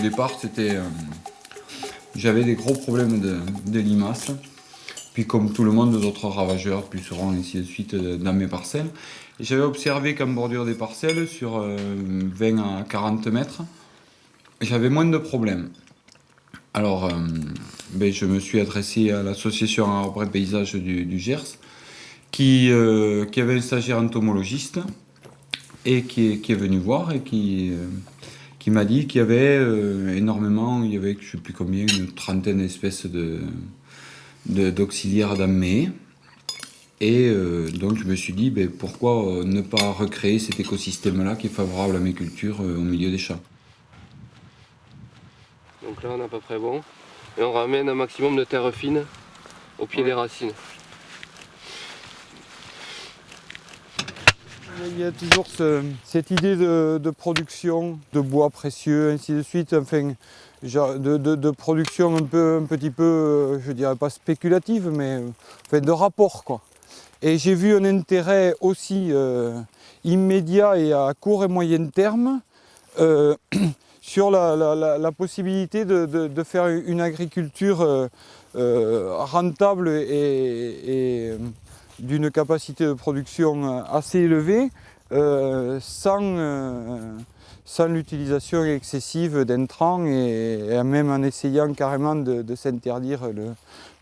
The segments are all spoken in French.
Au départ, c'était, euh, j'avais des gros problèmes de, limaces. Puis comme tout le monde, d'autres ravageurs, pucerons, ainsi de suite, euh, dans mes parcelles. J'avais observé qu'en bordure des parcelles, sur 20 euh, à 40 mètres, j'avais moins de problèmes. Alors, ben, je me suis adressé à l'association Arbre et Paysage du, Gers, qui, avait un stagiaire entomologiste, et qui est, venu voir et qui, qui m'a dit qu'il y avait euh, énormément, il y avait, je ne sais plus combien, une trentaine d'espèces d'auxiliaires de, Et euh, donc je me suis dit, ben, pourquoi ne pas recréer cet écosystème-là qui est favorable à mes cultures euh, au milieu des champs? Donc là on est à peu près bon. Et on ramène un maximum de terre fine au pied des racines. Il y a toujours cette idée de, production de bois précieux, ainsi de suite, enfin, de, production un, peu, un petit peu, euh, je dirais pas spéculative, mais de rapport. Quoi. Et j'ai vu un intérêt aussi euh, immédiat et à court et moyen terme euh, sur la, possibilité de, faire une agriculture rentable et d'une capacité de production euh, assez élevée euh, sans, euh, sans l'utilisation excessive d'intrants et, même en essayant carrément de, s'interdire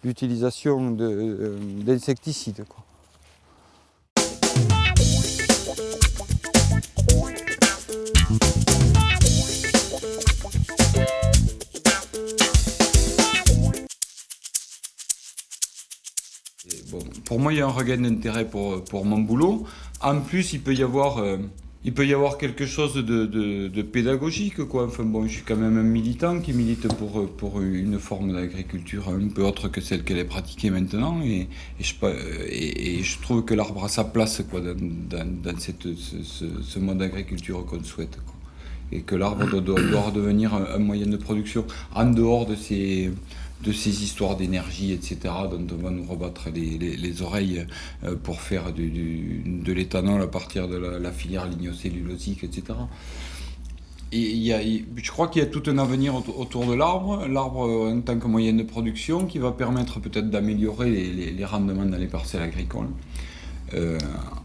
l'utilisation d'insecticides. Pour moi, il y a un regain d'intérêt pour, pour mon boulot. En plus, il peut y avoir, euh, il peut y avoir quelque chose de, de, pédagogique. Quoi. Enfin, bon, je suis quand même un militant qui milite pour, pour une forme d'agriculture un peu autre que celle qu'elle est pratiquée maintenant. Et, et, je, et, je, trouve que l'arbre a sa place quoi, dans, dans, cette, ce, ce, mode d'agriculture qu'on souhaite. Et que l'arbre doit, doit, redevenir un, un moyen de production en dehors de ces de ces histoires d'énergie, etc., dont on va nous rebattre les, oreilles euh, pour faire de l'éthanol à partir de la, filière lignocellulosique, etc. Et il y a, je crois qu'il y a tout un avenir autour de l'arbre, l'arbre euh, en tant que moyen de production qui va permettre peut-être d'améliorer les, rendements dans les parcelles agricoles euh,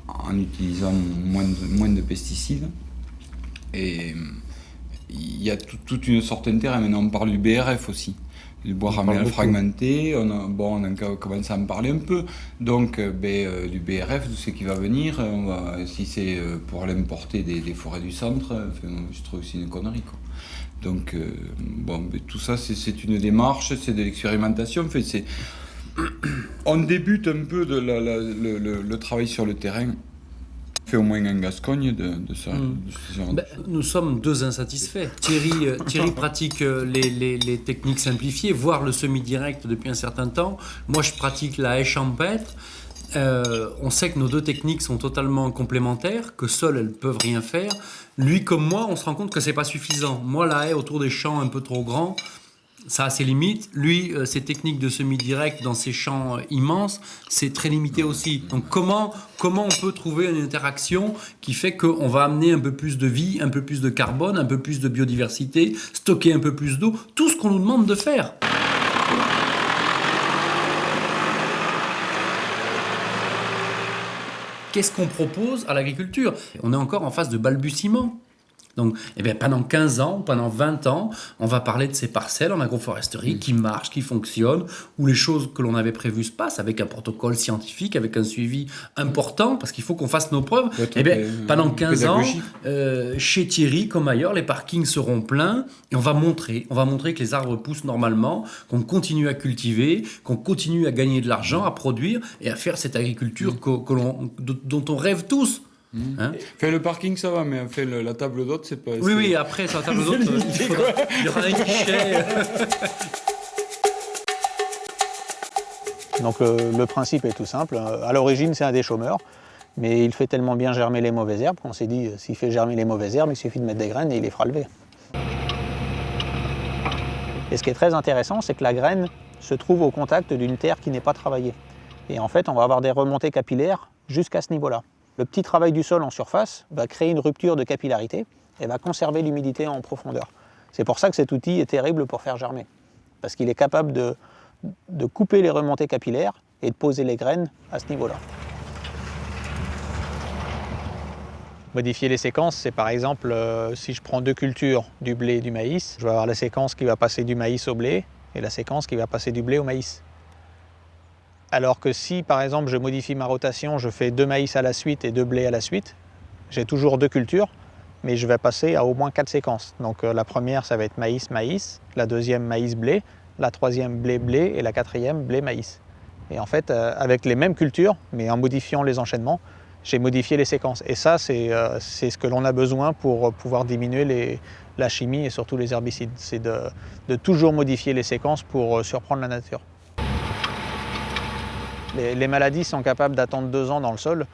en utilisant moins de, moins de pesticides. Et il y a toute une sorte d'intérêt. Maintenant, on parle du BRF aussi du bois ramené fragmenté, on a, bon, on a commencé à en parler un peu, donc euh, ben, euh, du BRF, tout ce qui va venir, on va, si c'est euh, pour l'importer des, forêts du centre, je trouve que c'est une connerie. Quoi. Donc bon, ben, tout ça c'est une démarche, c'est de l'expérimentation, on débute un peu de la, le travail sur le terrain fait au moins en Gascogne de, ça. Hmm. Ben, nous sommes deux insatisfaits. Thierry, euh, Thierry pratique euh, les, les, techniques simplifiées, voire le semi-direct depuis un certain temps. Moi, je pratique la haie champêtre. Euh, on sait que nos deux techniques sont totalement complémentaires, que seules elles peuvent rien faire. Lui comme moi, on se rend compte que c'est pas suffisant. Moi, la haie autour des champs un peu trop grands, ça a ses limites. Lui, euh, ses techniques de semi-direct dans ses champs euh, immenses, c'est très limité aussi. Donc comment, comment on peut trouver une interaction qui fait qu'on va amener un peu plus de vie, un peu plus de carbone, un peu plus de biodiversité, stocker un peu plus d'eau, tout ce qu'on nous demande de faire. Qu'est-ce qu'on propose à l'agriculture? On est encore en phase de balbutiement. Donc, eh bien, pendant 15 ans, pendant 20 ans, on va parler de ces parcelles en agroforesterie qui marchent, qui fonctionnent, où les choses que l'on avait prévues se passent avec un protocole scientifique, avec un suivi important, parce qu'il faut qu'on fasse nos preuves. Eh bien, pendant 15 ans, euh, chez Thierry, comme ailleurs, les parkings seront pleins et on va montrer, on va montrer que les arbres poussent normalement, qu'on continue à cultiver, qu'on continue à gagner de l'argent, à produire et à faire cette agriculture que, dont on rêve tous. Mmh. Hein fait le parking ça va, mais fait la table d'hôte c'est pas. Oui oui après sur la table d'hôte il, y aura un guichet. Donc le, principe est tout simple. À l'origine c'est un des chômeurs, mais il fait tellement bien germer les mauvaises herbes qu'on s'est dit s'il fait germer les mauvaises herbes, il suffit de mettre des graines et il les fera lever. Et ce qui est très intéressant, c'est que la graine se trouve au contact d'une terre qui n'est pas travaillée. Et en fait, on va avoir des remontées capillaires jusqu'à ce niveau-là. Le petit travail du sol en surface va créer une rupture de capillarité et va conserver l'humidité en profondeur. C'est pour ça que cet outil est terrible pour faire germer. Parce qu'il est capable de, couper les remontées capillaires et de poser les graines à ce niveau-là. Modifier les séquences, c'est par exemple euh, si je prends deux cultures, du blé et du maïs, je vais avoir la séquence qui va passer du maïs au blé et la séquence qui va passer du blé au maïs. Alors que si par exemple je modifie ma rotation, je fais deux maïs à la suite et deux blés à la suite, j'ai toujours deux cultures, mais je vais passer à au moins quatre séquences. Donc euh, la première ça va être maïs-maïs, la deuxième maïs-blé, la troisième blé-blé et la quatrième blé-maïs. Et en fait, euh, avec les mêmes cultures, mais en modifiant les enchaînements, j'ai modifié les séquences. Et ça, c'est euh, ce que l'on a besoin pour pouvoir diminuer la chimie et surtout les herbicides. C'est de, toujours modifier les séquences pour surprendre la nature. Les, maladies sont capables d'attendre deux ans dans le sol.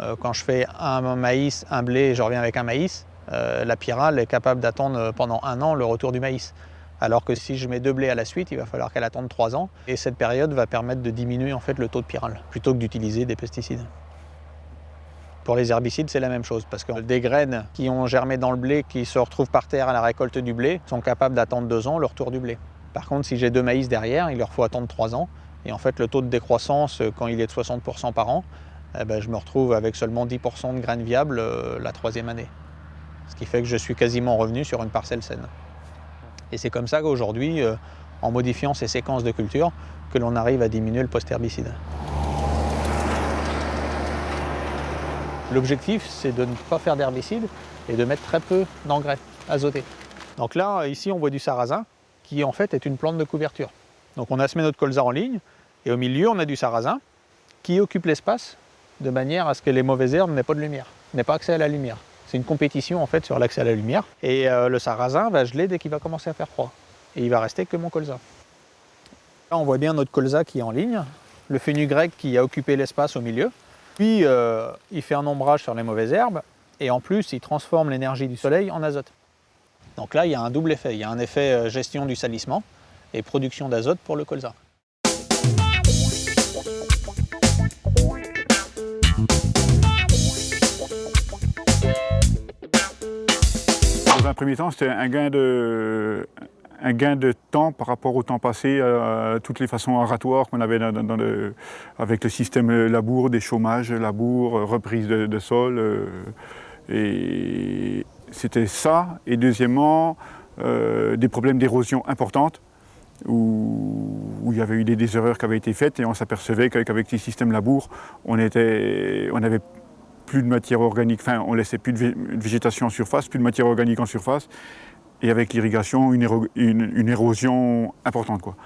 Euh, quand je fais un maïs, un blé et je reviens avec un maïs, euh, la pyrale est capable d'attendre pendant un an le retour du maïs. Alors que si je mets deux blés à la suite, il va falloir qu'elle attende trois ans. Et cette période va permettre de diminuer en fait le taux de pyrale, plutôt que d'utiliser des pesticides. Pour les herbicides, c'est la même chose, parce que des graines qui ont germé dans le blé, qui se retrouvent par terre à la récolte du blé, sont capables d'attendre deux ans le retour du blé. Par contre, si j'ai deux maïs derrière, il leur faut attendre trois ans. Et en fait, le taux de décroissance, euh, quand il est de 60% par an, eh ben, je me retrouve avec seulement 10% de graines viables euh, la troisième année. Ce qui fait que je suis quasiment revenu sur une parcelle saine. Et c'est comme ça qu'aujourd'hui, euh, en modifiant ces séquences de culture, que l'on arrive à diminuer le post-herbicide. L'objectif, c'est de ne pas faire d'herbicide et de mettre très peu d'engrais azotés. Donc là, ici, on voit du sarrasin, qui en fait est une plante de couverture. Donc on a semé notre colza en ligne, et au milieu, on a du sarrasin, qui occupe l'espace de manière à ce que les mauvaises herbes n'aient pas de lumière, n'aient pas accès à la lumière. C'est une compétition en fait sur l'accès à la lumière. Et euh, le sarrasin va geler dès qu'il va commencer à faire froid. Et il va rester que mon colza. Là, on voit bien notre colza qui est en ligne, le fenugrec qui a occupé l'espace au milieu. Puis, euh, il fait un ombrage sur les mauvaises herbes, et en plus, il transforme l'énergie du soleil en azote. Donc là, il y a un double effet. Il y a un effet euh, gestion du salissement et production d'azote pour le colza. Dans un premier temps, c'était un gain de, un gain de temps par rapport au temps passé, à toutes les façons oratoires qu'on avait avec le système labour, des chômages, labour, reprise de, sol. euh, et c'était ça. Et deuxièmement, euh, des problèmes d'érosion importantes où il y avait eu des, erreurs qui avaient été faites et on s'apercevait qu'avec les systèmes labour, on, était, on avait plus de matière organique, enfin on laissait plus de vé- de végétation en surface, plus de matière organique en surface, et avec l'irrigation, une, éro- une- une érosion importante. Quoi.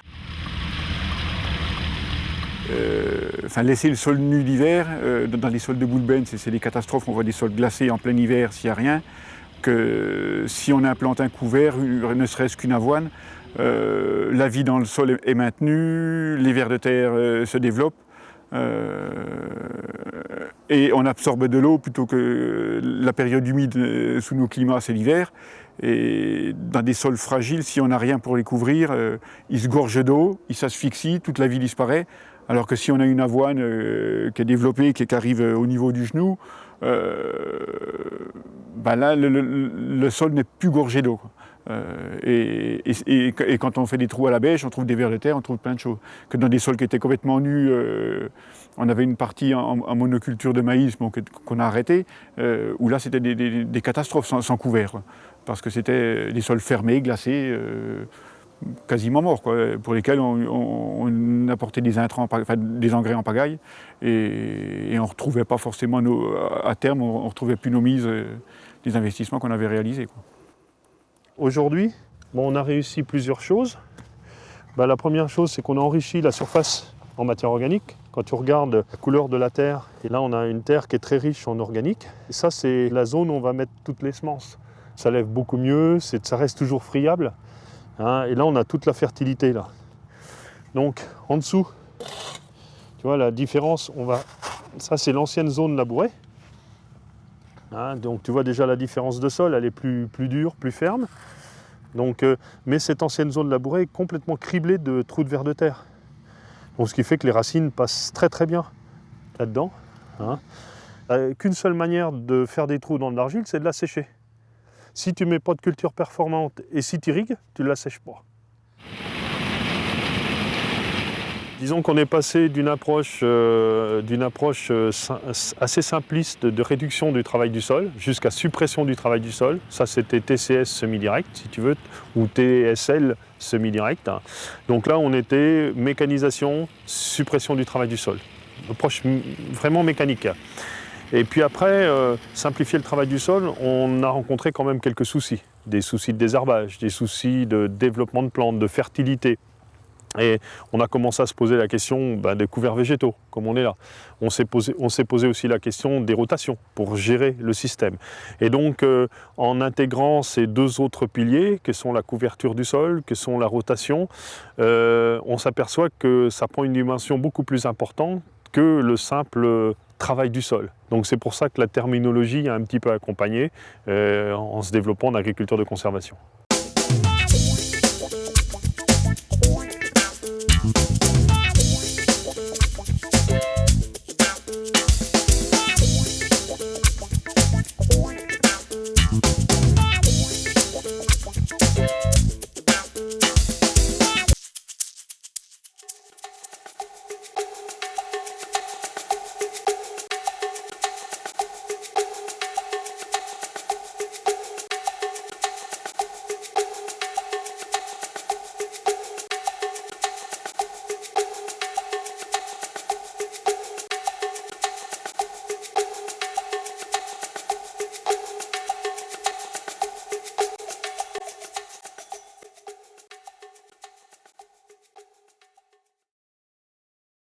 Euh, enfin, laisser le sol nu l'hiver, euh, dans les sols de boulbène, c'est des catastrophes, on voit des sols glacés en plein hiver s'il n'y a rien, que si on implante un couvert, ne serait-ce qu'une avoine, euh, la vie dans le sol est, maintenue, les vers de terre euh, se développent, euh, et on absorbe de l'eau plutôt que la période humide sous nos climats, c'est l'hiver. Et dans des sols fragiles, si on n'a rien pour les couvrir, ils se gorgent d'eau, ils s'asphyxient, toute la vie disparaît. Alors que si on a une avoine qui est développée, qui, arrive au niveau du genou, euh, ben là, le, sol n'est plus gorgé d'eau. Euh, et, quand on fait des trous à la bêche, on trouve des vers de terre, on trouve plein de choses. Que dans des sols qui étaient complètement nus, euh, on avait une partie en, monoculture de maïs qu'on a arrêté, euh, où là c'était des, catastrophes sans, couvert. Parce que c'était des sols fermés, glacés, quasiment morts, pour lesquels on, apportait des intrants, des engrais en pagaille, et, on ne retrouvait pas forcément nos, à terme, on ne retrouvait plus nos mises euh, des investissements qu'on avait réalisés. Aujourd'hui, bon, on a réussi plusieurs choses. Bah, la première chose, c'est qu'on a enrichi la surface en matière organique. Quand tu regardes la couleur de la terre, et là on a une terre qui est très riche en organique. Et ça, c'est la zone où on va mettre toutes les semences. Ça lève beaucoup mieux, ça reste toujours friable. Hein, et là, on a toute la fertilité. Là. Donc, en dessous, tu vois la différence, on va... ça c'est l'ancienne zone labourée. Hein, donc tu vois déjà la différence de sol, elle est plus, plus dure, plus ferme. Donc, euh, mais cette ancienne zone labourée est complètement criblée de trous de vers de terre. Bon, ce qui fait que les racines passent très très bien là-dedans. hein. Euh, Qu'une seule manière de faire des trous dans de l'argile, c'est de la sécher. Si tu mets pas de culture performante et si tu irrigues, tu ne la sèches pas. Disons qu'on est passé d'une approche, euh, euh, assez simpliste de réduction du travail du sol jusqu'à suppression du travail du sol. Ça, c'était TCS semi-direct, si tu veux, ou TSL semi-direct. hein. Donc là, on était mécanisation, suppression du travail du sol. Approche vraiment mécanique. Et puis après, euh, simplifier le travail du sol, on a rencontré quand même quelques soucis. Des soucis de désherbage, des soucis de développement de plantes, de fertilité. Et on a commencé à se poser la question ben, des couverts végétaux, comme on est là. On s'est posé, posé aussi la question des rotations pour gérer le système. Et donc, euh, en intégrant ces deux autres piliers, que sont la couverture du sol, que sont la rotation, euh, on s'aperçoit que ça prend une dimension beaucoup plus importante que le simple travail du sol. Donc c'est pour ça que la terminologie a un petit peu accompagné euh, en se développant en agriculture de conservation.